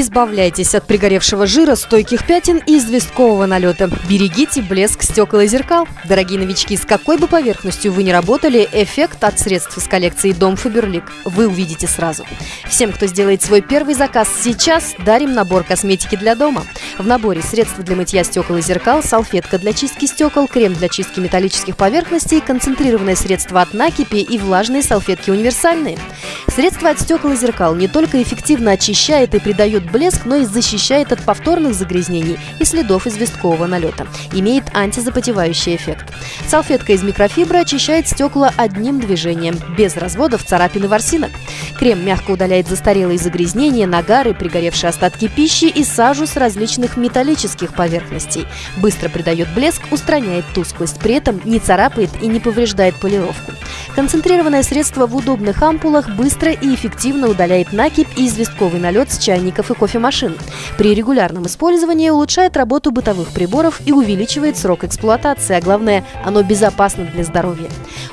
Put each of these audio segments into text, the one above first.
Избавляйтесь от пригоревшего жира, стойких пятен и известкового налета. Берегите блеск стекол и зеркал. Дорогие новички, с какой бы поверхностью вы ни работали, эффект от средств из коллекции Дом Фаберлик вы увидите сразу. Всем, кто сделает свой первый заказ сейчас, дарим набор косметики для дома. В наборе средства для мытья стекол и зеркал, салфетка для чистки стекол, крем для чистки металлических поверхностей, концентрированное средство от накипи и влажные салфетки универсальные. Средство от стекол и зеркал не только эффективно очищает и придает блеск, но и защищает от повторных загрязнений и следов известкового налета. Имеет антизапотевающий эффект. Салфетка из микрофибры очищает стекла одним движением, без разводов, царапин и ворсинок. Крем мягко удаляет застарелые загрязнения, нагары, пригоревшие остатки пищи и сажу с различных металлических поверхностей. Быстро придает блеск, устраняет тусклость, при этом не царапает и не повреждает полировку. Концентрированное средство в удобных ампулах быстро и эффективно удаляет накипь и известковый налет с чайников и кофемашин. При регулярном использовании улучшает работу бытовых приборов и увеличивает срок эксплуатации, а главное, оно безопасно для здоровья.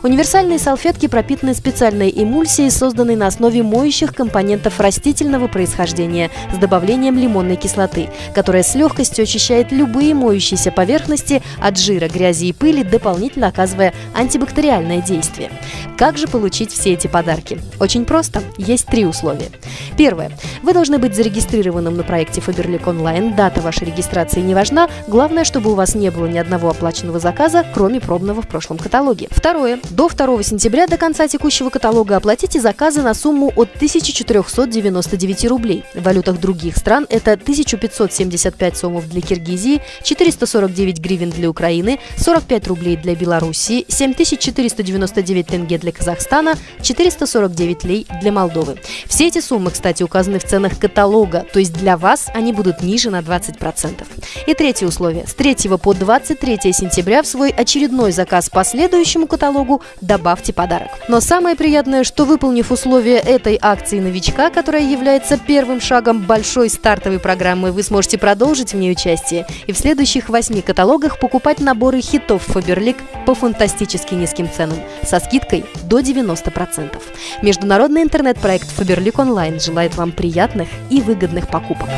Универсальные салфетки пропитаны специальной эмульсией, созданной на основе моющих компонентов растительного происхождения с добавлением лимонной кислоты, которая с легкостью очищает любые моющиеся поверхности от жира, грязи и пыли, дополнительно оказывая антибактериальное действие. Как же получить все эти подарки? Очень просто. Есть три условия. Первое. Вы должны быть зарегистрированным на проекте Faberlic Online. Дата вашей регистрации не важна. Главное, чтобы у вас не было ни одного оплаченного заказа, кроме пробного в прошлом каталоге. Второе. До 2 сентября до конца текущего каталога оплатите заказы на сумму от 1499 рублей. В валютах других стран это 1575 сомов для Киргизии, 449 гривен для Украины, 45 рублей для Белоруссии, 7499 тенге для Казахстана, 449 лей для Молдовы. Все эти суммы, кстати, указаны в ценах каталога, то есть для вас они будут ниже на 20%. И третье условие. С 3 по 23 сентября в свой очередной заказ по следующему каталогу добавьте подарок. Но самое приятное, что выполнив условия этой акции новичка, которая является первым шагом большой стартовой программы, вы сможете продолжить в ней участие и в следующих восьми каталогах покупать наборы хитов Faberlic по фантастически низким ценам со скидкой до 90%. Международный интернет-проект Faberlic Online желает вам приятных и выгодных покупок.